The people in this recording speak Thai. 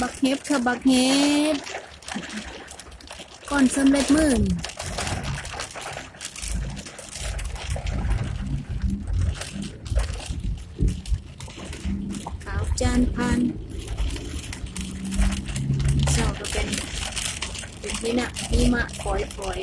บักเฮฟค่ะบักเฮฟก่อนสำเร็จมื่นขาวจานพันเจ้าก็เป็นเป็นที่น่ะนี่มะปล่อยปล่อย